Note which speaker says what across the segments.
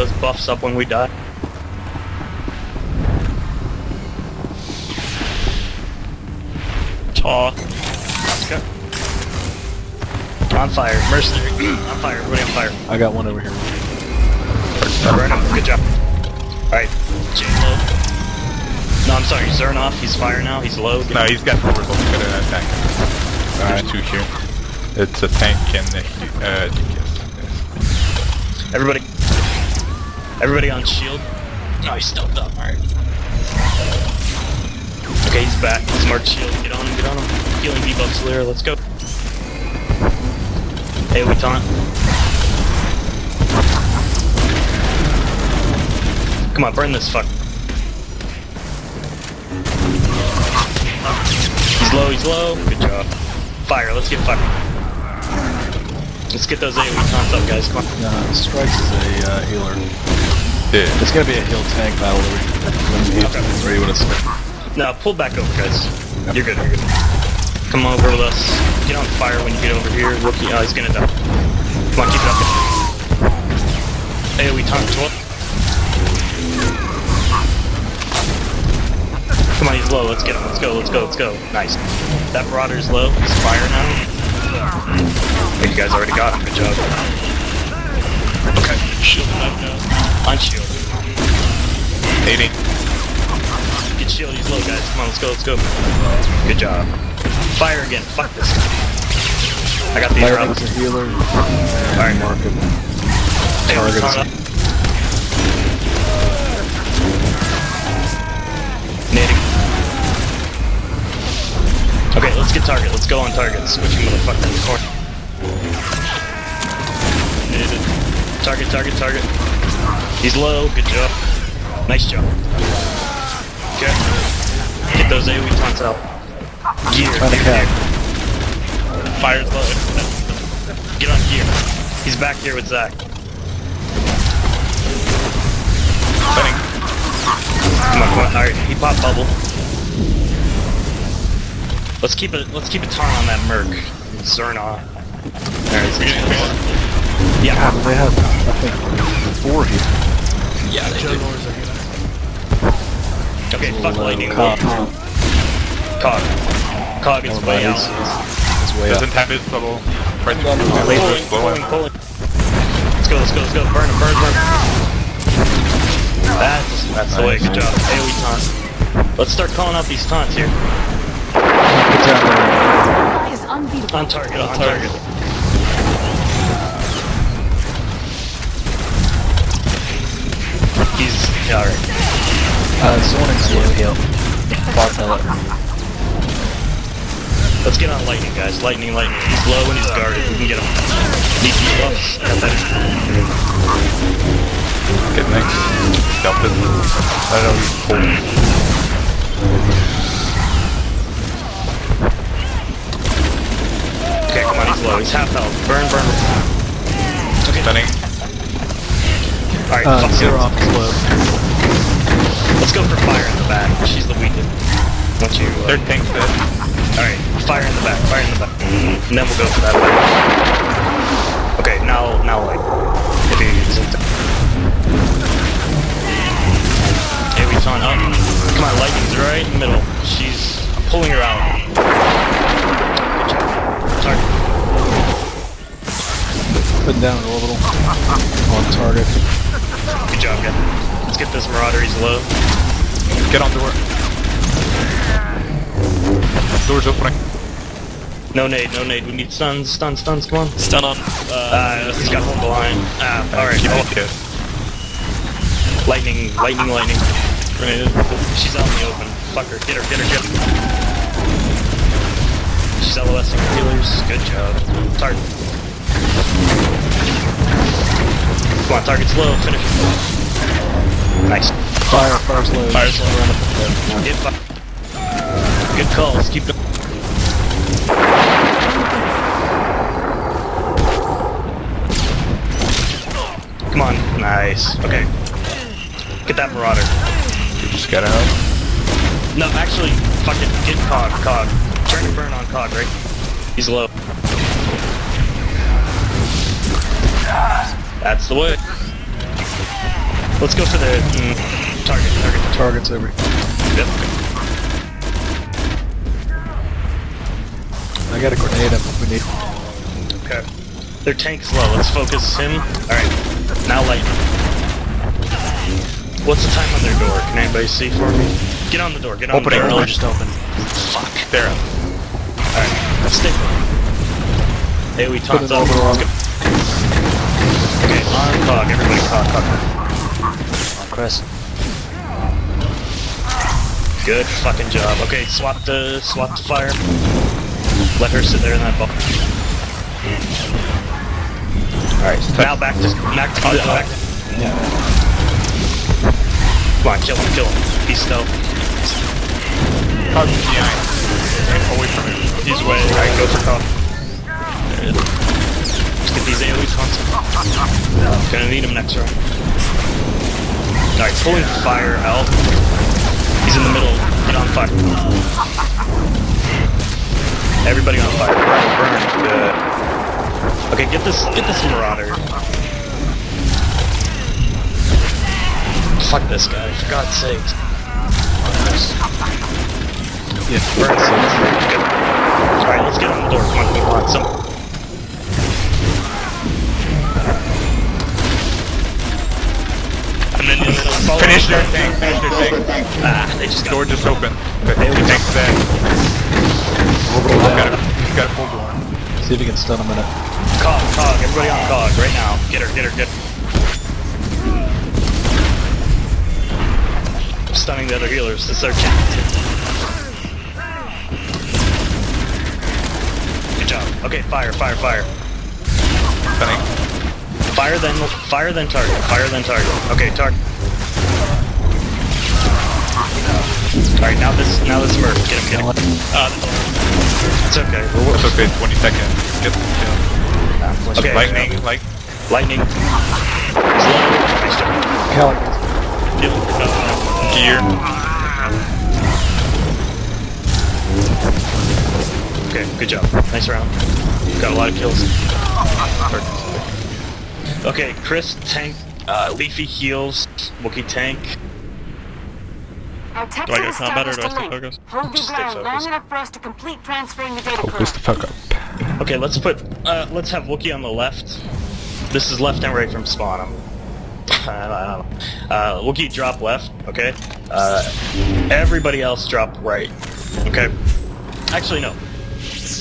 Speaker 1: those buffs up when we die.
Speaker 2: Taw.
Speaker 1: Let's. On fire. Mercenary. on fire. Everybody on fire.
Speaker 3: I got one over here.
Speaker 1: Burn him. Good job. Alright. Jane low. No, I'm sorry. Zernoff. He's fire now. He's low.
Speaker 4: No, he's got numbers. Let's get an attack.
Speaker 3: Alright.
Speaker 4: There's two here. It's a tank and a uh, DPS.
Speaker 1: Everybody. Everybody on shield. No, he's stealthed up. Alright. Okay, he's back. He's marked shield. Get on him. Get on him. Healing debuffs Lyra. Let's go. Hey, we taunt. Come on, burn this fuck. He's low, he's low. Good job. Fire, let's get fire. Let's get those AoE taunts up, guys. Come on.
Speaker 3: Uh, Strikes is a uh, healer.
Speaker 4: Yeah.
Speaker 3: It's gonna be a heal tank battle when he's
Speaker 1: Okay.
Speaker 3: ready with us.
Speaker 1: No, pull back over, guys. You're good, you're good. Come over with us. Get on fire when you get over here. Rookie, oh, he's gonna die. Come on, keep it up. AoE taunt 12. Come on, he's low. Let's get him. Let's go, let's go, let's go. Nice. That Marauder's low. He's fire now. You guys already got him. Good job.
Speaker 2: Okay. Shield back now.
Speaker 1: On shield.
Speaker 4: 80.
Speaker 1: Get shield, he's low, guys. Come on, let's go, let's go. Good job. Fire again. Fuck this. I got the
Speaker 3: healer.
Speaker 1: Alright.
Speaker 3: Mark him.
Speaker 1: Hey, Okay, let's get target. Let's go on target. Switch Switching motherfucker in the corner. Target, target, target. He's low. Good job. Nice job. Okay. Get those AoE taunts out. Gear. Gear, gear. Fire's low. Get on gear. He's back here with Zach. Come on, come on. Alright, he popped bubble. Let's keep it let's keep a taunt on that Merc. Zerna. Alright,
Speaker 2: We're getting close.
Speaker 1: yeah.
Speaker 3: Ah, God, they have, I think, four here.
Speaker 2: Yeah, they do.
Speaker 1: Okay, fuck lightning.
Speaker 3: Cog.
Speaker 1: Cog. Cog is
Speaker 3: Oh,
Speaker 1: way out.
Speaker 3: he's- It's way up.
Speaker 4: Doesn't have his bubble. Right
Speaker 1: Pulling, pulling, pulling. Let's go, let's go, let's go. Burn him, burn, burn. That's that's the way. Good job. AoE taunt. Let's start calling out these taunts here. On target, on target. He's yeah, alright.
Speaker 3: Uh, Zoning slow. Bot pellet.
Speaker 1: Let's get on lightning, guys. Lightning, lightning. He's low and he's guarded. We can get him. Need. I got.
Speaker 4: Get next. Stealth it. I know, he's cold.
Speaker 1: Okay, come on, he's low. He's half health. Burn, burn. Okay.
Speaker 4: Spinning.
Speaker 1: Alright,
Speaker 3: Uh,
Speaker 1: fuck
Speaker 3: zero
Speaker 1: it.
Speaker 3: off slow.
Speaker 1: Let's go for fire in the back. She's the weakest. Once you. Uh,
Speaker 4: Third tank's dead.
Speaker 1: Alright, fire in the back, fire in the back. And then we'll go for that light. Okay, now, now light. If he isn't. Okay, we taunt up. Come on, lightning's right in the middle. She's I'm pulling her out. Good job. Target.
Speaker 3: Putting down a little. On target.
Speaker 1: Good job, guys. Let's get this Marauder, he's low.
Speaker 4: Get on the door. Door's opening.
Speaker 1: No nade, no nade. We need stuns, stuns, stuns, come on.
Speaker 2: Stun on. Uh,
Speaker 1: Uh, he's got one behind. Ah, alright.
Speaker 4: Keep
Speaker 1: Oh, lightning, lightning, lightning.
Speaker 2: grenade.
Speaker 1: She's out in the open. Fuck her. Get her, get her, get her. She's LOSing her healers. Good job. Target. Come on, target's low. Finish. it. Nice.
Speaker 3: Fire, fire slow.
Speaker 2: Fire slow.
Speaker 1: Hit fi- Good calls. Keep going. Come on. Nice. Okay. Get that Marauder.
Speaker 4: You just gotta help.
Speaker 1: No, actually, fuck it. Get Cog, Cog. Turn and burn on Cog, right? He's low. That's the way. Let's go for the mm, target. Target.
Speaker 3: Target's over.
Speaker 1: Yep.
Speaker 3: I got a grenade up if we need.
Speaker 1: Okay. Their tank's low. Let's focus him. Alright. Now light. What's the time on their door? Can anybody see for me? Get on the door. Get on
Speaker 4: Opening.
Speaker 1: the door.
Speaker 4: Door
Speaker 1: just open. Fuck.
Speaker 4: There.
Speaker 1: Alright. Stay put. Hey, we
Speaker 3: Put
Speaker 1: talked
Speaker 3: an
Speaker 1: up.
Speaker 3: orbital on.
Speaker 1: Let's go. Okay, on cog. Everybody cog. Cog.
Speaker 5: Oh, Chris.
Speaker 1: Good fucking job. Okay, swap the swap the fire. Let her sit there in that ball. Alright, now back to back to back to Come on, kill him, kill him. He's stealth.
Speaker 4: Cog behind. Away from him.
Speaker 1: He's way. Alright, go for call. There it is. Let's get these AoE taunts. Gonna need him next round. Alright, pulling fire out. He's in the middle. Get on fire. Everybody on fire. Burn, burn. Good. Okay, get this get this marauder. Fuck this guy, for God's sakes.
Speaker 3: Yeah.
Speaker 1: Burn Good. Alright, let's get on the door. Come on, we want some. And then in the middle, follow
Speaker 4: Finish their tank. Finish their tank.
Speaker 1: Ah, they just got
Speaker 4: Door just open. Okay. The tank's dead.
Speaker 3: Orbital
Speaker 4: Got
Speaker 3: down.
Speaker 4: a, he's got a full door.
Speaker 3: See if you can stun him in it.
Speaker 1: Cog, cog, everybody on cog right now. Get her, get her, get her. Stunning the other healers. It's their chance. Job. Okay, fire, fire, fire.
Speaker 4: Stunning.
Speaker 1: Fire then, fire then target. Fire then target. Okay, target. Alright, now this, now this merc. Get him, get him. Uh, it's okay. We're,
Speaker 4: That's okay. 20 seconds. Get the kill.
Speaker 1: okay.
Speaker 4: Lightning. Like.
Speaker 1: Lightning. Slow. Nice job.
Speaker 3: Calic.
Speaker 1: Kill. Uh,
Speaker 4: Gear.
Speaker 1: Okay, good job. Nice round. Got a lot of kills. Okay, Chris tank, uh, Leafy heals, Wookie tank.
Speaker 6: Our
Speaker 2: Do I get
Speaker 6: has
Speaker 2: combat or do I
Speaker 6: established a
Speaker 2: stay
Speaker 6: link.
Speaker 2: focused?
Speaker 6: Hold your
Speaker 1: Just stay
Speaker 6: ground long
Speaker 1: focused.
Speaker 6: enough for us to complete transferring the data
Speaker 4: Focus the fuck up.
Speaker 1: Okay, let's put, uh, let's have Wookie on the left. This is left and right from spawn. I'm, I don't know. Uh, Wookie drop left, okay? Uh, everybody else drop right, okay? Actually, no.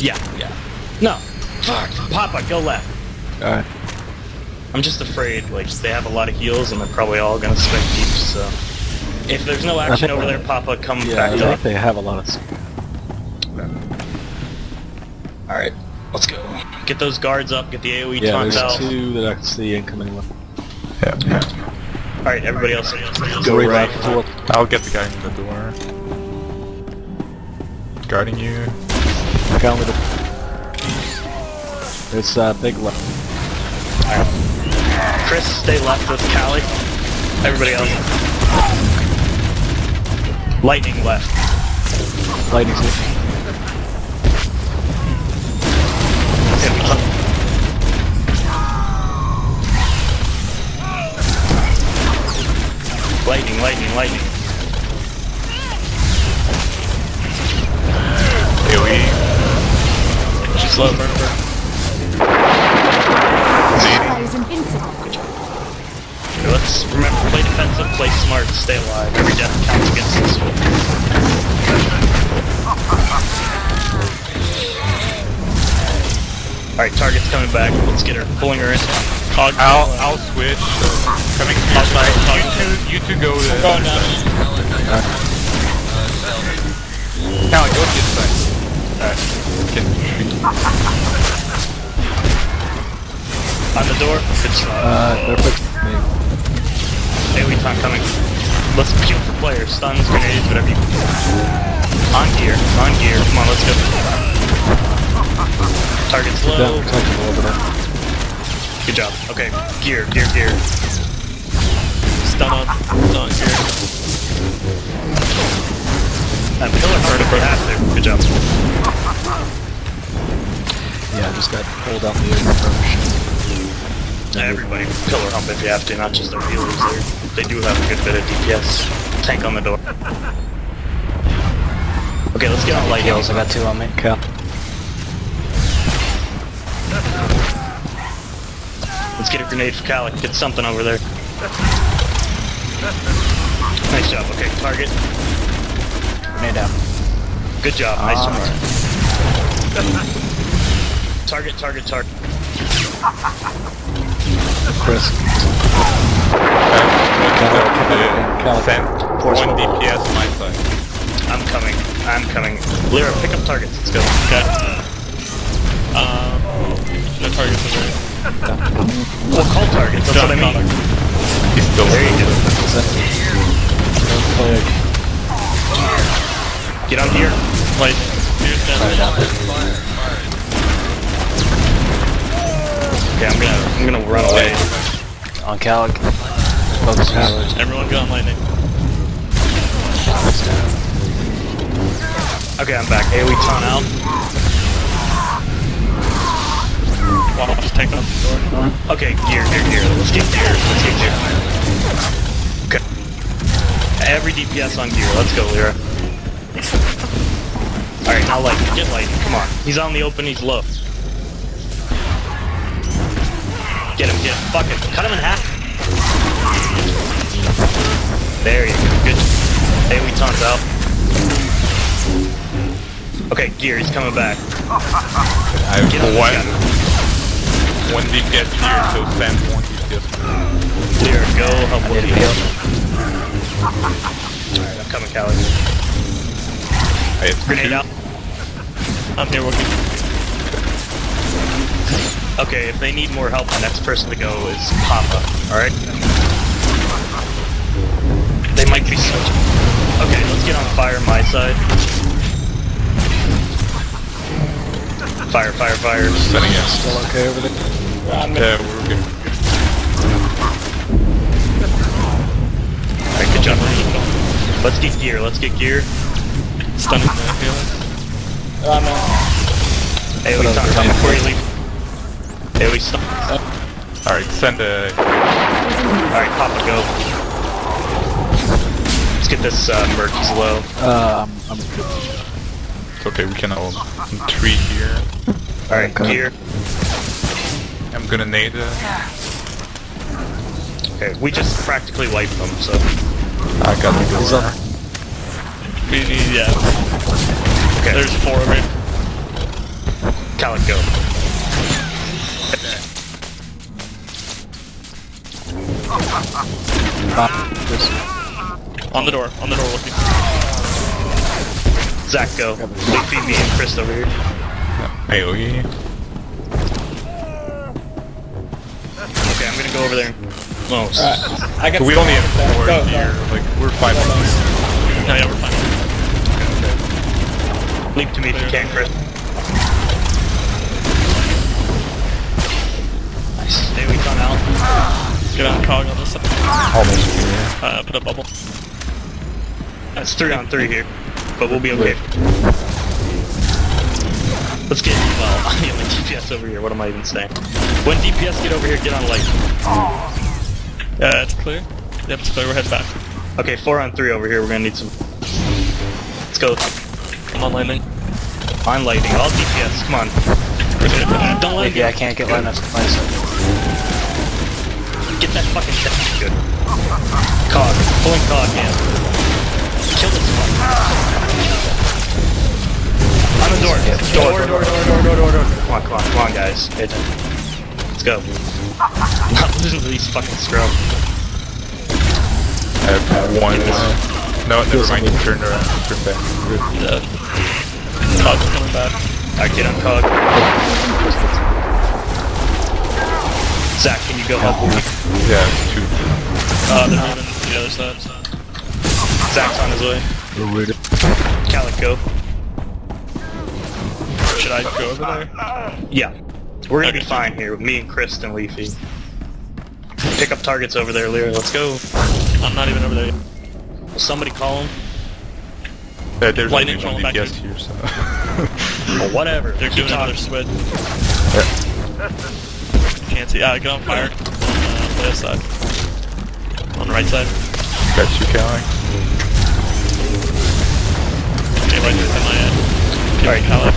Speaker 1: Yeah, yeah. No. Fuck. Papa, go left.
Speaker 3: Alright.
Speaker 1: I'm just afraid, like, they have a lot of heals and they're probably all gonna spec deep, so... If there's no action over there, Papa, come
Speaker 3: Yeah,
Speaker 1: back
Speaker 3: I
Speaker 1: up.
Speaker 3: think they have a lot of.
Speaker 1: Alright, let's go. Get those guards up, get the AoE
Speaker 3: Yeah,
Speaker 1: taunts
Speaker 3: there's two that I can see incoming with.
Speaker 4: Yeah. yeah.
Speaker 1: Alright, everybody else,
Speaker 3: Go
Speaker 1: right.
Speaker 3: right.
Speaker 4: I'll get the guy in the door. Guarding you.
Speaker 3: Count with it. It's uh, big left.
Speaker 1: Chris, stay left with Callie. Everybody else. Lightning left.
Speaker 3: Lightning's hit.
Speaker 1: Okay, we can- Lightning, lightning, lightning.
Speaker 4: AoE.
Speaker 2: She's slow, burn, burn.
Speaker 1: Okay, let's remember, play defensive, play smart, stay alive. Every death counts against us. Alright, target's coming back. Let's get her. Pulling her in.
Speaker 2: Cog.
Speaker 4: I'll I'll switch. Coming to your side. You two you two go the
Speaker 2: Going down.
Speaker 4: side. Callie, go to the side. Alright. Get
Speaker 1: On the door. Good shot.
Speaker 3: Uh, they're fixing me.
Speaker 1: AoE time coming. Let's peel the players. Stuns, grenades, whatever you... On gear. On gear. Come on, let's go. Target's low. Good job. Okay. Gear, gear, gear.
Speaker 2: Stun on. Stun here.
Speaker 1: Uh, pillar hard if you have to. Good job.
Speaker 3: Yeah, I just got pulled out the first.
Speaker 1: Everybody pillar hump if you have to, not just their healers. They're, they do have a good bit of DPS. Tank on the door. Okay, let's get on light
Speaker 5: Heals,
Speaker 1: heals.
Speaker 5: I got two on me.
Speaker 3: Cal.
Speaker 1: Let's get a grenade for Calic. Get something over there. Nice job. Okay, target.
Speaker 5: Grenade down.
Speaker 1: Good job. Nice
Speaker 5: Alright.
Speaker 1: job. Target, target, target.
Speaker 3: Chris.
Speaker 4: Send one DPS my side.
Speaker 1: I'm coming. I'm coming. Lyra, pick up targets. Let's go.
Speaker 2: Okay. Um, no targets over there.
Speaker 1: Well, call targets. That's what I mean.
Speaker 4: He's still
Speaker 1: There you go.
Speaker 3: Plague.
Speaker 1: Get on here.
Speaker 2: Here's down.
Speaker 1: Okay, I'm gonna I'm gonna run away.
Speaker 5: On Calic. Focus healers.
Speaker 2: Everyone go on lightning.
Speaker 1: Okay, I'm back. AoE taunt out.
Speaker 2: Wow, just take off the door.
Speaker 1: Okay, gear, gear, gear. Let's get gear. Let's get gear. Okay. Every DPS on gear. Let's go, Lyra. Alright, now light. Get light. Come on. He's on the open. He's low. Get him, get him. Fuck it. Cut him in half. There you go. Good. AoE taunts out. Okay, gear. He's coming back.
Speaker 4: I
Speaker 1: Get on
Speaker 4: have one,
Speaker 1: gun.
Speaker 4: one DPS here, so send one DPS.
Speaker 1: Lyra, go help
Speaker 5: I
Speaker 1: with
Speaker 5: need
Speaker 1: the
Speaker 5: heal.
Speaker 1: Alright, I'm coming, Callie.
Speaker 4: I have
Speaker 1: Grenade
Speaker 4: two.
Speaker 1: out.
Speaker 2: I'm here working.
Speaker 1: Okay, if they need more help, the next person to go is Papa. Alright? They might be switching. Okay, let's get on fire my side. Fire, fire, fire.
Speaker 4: Sending it.
Speaker 3: Still okay over there?
Speaker 4: Yeah, we're good.
Speaker 1: Alright, good job. Let's get gear, let's get gear.
Speaker 2: Stunning the healer.
Speaker 1: Hey, we stop
Speaker 3: Whatever.
Speaker 1: before you leave. Hey, we stop.
Speaker 4: Alright, send a...
Speaker 1: Alright, Papa, go. Let's get this uh, merc, he's low.
Speaker 3: Uh, I'm, I'm
Speaker 4: It's okay, we can all... Three here.
Speaker 1: Alright,
Speaker 3: Okay.
Speaker 1: gear.
Speaker 4: I'm gonna nade uh,
Speaker 1: Okay, we just practically wiped them, so.
Speaker 4: I got the
Speaker 3: He's
Speaker 2: yeah.
Speaker 1: Okay,
Speaker 2: There's four over here.
Speaker 1: Calic, go.
Speaker 2: On the door. On the door looking.
Speaker 1: Zach, go. Leafy, me, and Chris over here.
Speaker 4: AoE.
Speaker 1: Okay, I'm gonna go over there. No,
Speaker 2: I got
Speaker 4: We only have four here, like, we're five on
Speaker 2: No, yeah, we're fine.
Speaker 1: Leap to me if you can, Chris. Nice. Stay weak on out.
Speaker 2: Get on cog on this side.
Speaker 4: Almost.
Speaker 2: Uh, put a bubble.
Speaker 1: That's three on three here, but we'll be okay. Let's get, well, I have my DPS over here, what am I even saying? When DPS get over here, get on light.
Speaker 2: Yeah, it's clear. Yep, it's clear. We're heading back.
Speaker 1: Okay, four on three over here, we're gonna need some... Let's go.
Speaker 2: I'm on lightning.
Speaker 1: On lighting, all DPS, come on. Don't let it
Speaker 5: Maybe I can't get line of line of sight.
Speaker 1: get that fucking shit. Good. Cog, pulling cog, yeah. Kill this fuck. On the door. Door, door, door, door, door, door, door, door. Come on, come on, come on, guys. Pay attention. Let's go. Not losing to these fucking scrub.
Speaker 4: I have one... No, never mind, you turned around. Turn back. Good.
Speaker 2: Yeah. Cog's coming back.
Speaker 1: Alright, get on cog. Zach, can you go help me?
Speaker 4: Yeah, two.
Speaker 2: Uh, they're moving to the other side.
Speaker 1: Zach's on his way.
Speaker 3: We're rooted.
Speaker 1: Calic, go.
Speaker 2: Should I go over there?
Speaker 1: Yeah. We're gonna be fine here with me and Chris and Leafy. Pick up targets over there, Lyra. Let's go.
Speaker 2: I'm not even over there yet.
Speaker 1: Will somebody call him?
Speaker 4: Uh, there's
Speaker 2: Lightning
Speaker 4: only one DPS
Speaker 2: here.
Speaker 4: so...
Speaker 1: Or whatever.
Speaker 2: They're
Speaker 1: Keep
Speaker 2: doing another
Speaker 1: talking.
Speaker 2: switch. can't see. Ah, get on fire. On uh, the other side. On the right side.
Speaker 4: Got you, Callie.
Speaker 2: Okay, right there's my. Okay,
Speaker 1: Alright.
Speaker 2: Calic.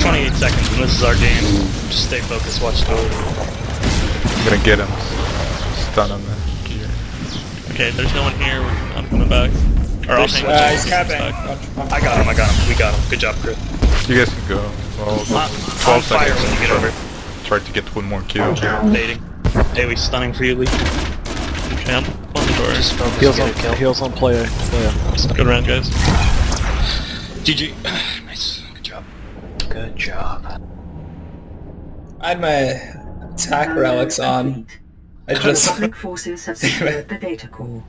Speaker 1: 28 seconds, and this is our game. Just stay focused, watch the
Speaker 4: I'm gonna get him. Stun him.
Speaker 2: Okay, there's no one here. I'm coming back. Or I'll hang
Speaker 1: uh,
Speaker 2: with you.
Speaker 1: he's
Speaker 2: Back.
Speaker 1: I got him, I got him. We got him. Good job, Chris.
Speaker 4: You guys can go. Well,
Speaker 1: On,
Speaker 4: 12
Speaker 1: on fire
Speaker 4: seconds.
Speaker 1: when you get over.
Speaker 4: Tried to get one more kill.
Speaker 1: Baiting. Hey, we stunning for you, Lee.
Speaker 2: Okay, I'm on the door.
Speaker 1: Just focus.
Speaker 3: Heals on,
Speaker 1: kill.
Speaker 3: heals on player. player.
Speaker 2: Good round, guys.
Speaker 1: GG. nice. Good job. Good job.
Speaker 7: I had my attack relics on. I just
Speaker 8: Republic forces have secured the data core.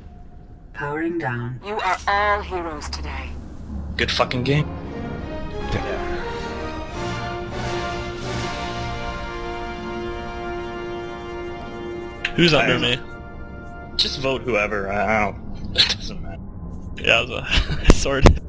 Speaker 8: Powering down.
Speaker 6: You are all heroes today.
Speaker 1: Good fucking game. Yeah.
Speaker 2: Who's under me?
Speaker 1: Just vote whoever. I I don't. It doesn't matter.
Speaker 2: Yeah, I was uh, sorted.